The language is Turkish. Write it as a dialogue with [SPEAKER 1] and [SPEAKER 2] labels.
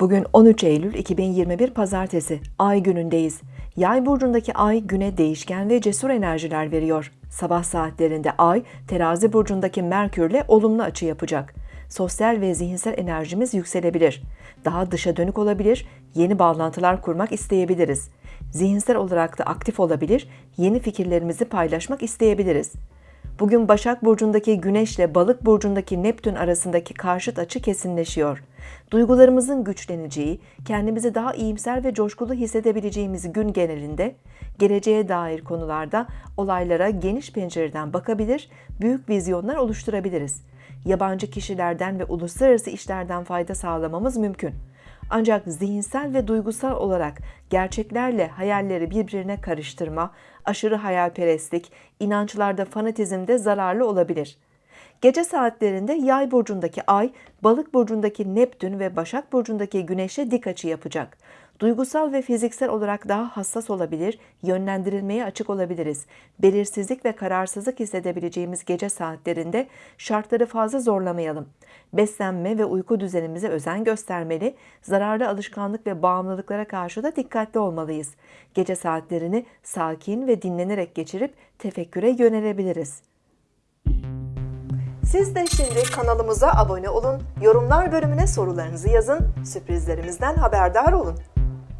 [SPEAKER 1] Bugün 13 Eylül 2021 Pazartesi, Ay günündeyiz. Yay burcundaki Ay güne değişken ve cesur enerjiler veriyor. Sabah saatlerinde Ay, Terazi burcundaki Merkürle olumlu açı yapacak. Sosyal ve zihinsel enerjimiz yükselebilir. Daha dışa dönük olabilir, yeni bağlantılar kurmak isteyebiliriz. Zihinsel olarak da aktif olabilir, yeni fikirlerimizi paylaşmak isteyebiliriz. Bugün Başak Burcu'ndaki Güneş ile Balık Burcu'ndaki Neptün arasındaki karşıt açı kesinleşiyor. Duygularımızın güçleneceği, kendimizi daha iyimser ve coşkulu hissedebileceğimiz gün genelinde, geleceğe dair konularda olaylara geniş pencereden bakabilir, büyük vizyonlar oluşturabiliriz. Yabancı kişilerden ve uluslararası işlerden fayda sağlamamız mümkün. Ancak zihinsel ve duygusal olarak gerçeklerle hayalleri birbirine karıştırma, aşırı hayalperestlik, inançlarda fanatizmde zararlı olabilir. Gece saatlerinde Yay burcundaki Ay, Balık burcundaki Neptün ve Başak burcundaki Güneş'e dik açı yapacak. Duygusal ve fiziksel olarak daha hassas olabilir, yönlendirilmeye açık olabiliriz. Belirsizlik ve kararsızlık hissedebileceğimiz gece saatlerinde şartları fazla zorlamayalım. Beslenme ve uyku düzenimize özen göstermeli, zararlı alışkanlık ve bağımlılıklara karşı da dikkatli olmalıyız. Gece saatlerini sakin ve dinlenerek geçirip tefekküre yönelebiliriz. Siz de şimdi kanalımıza abone olun, yorumlar bölümüne sorularınızı yazın, sürprizlerimizden haberdar olun.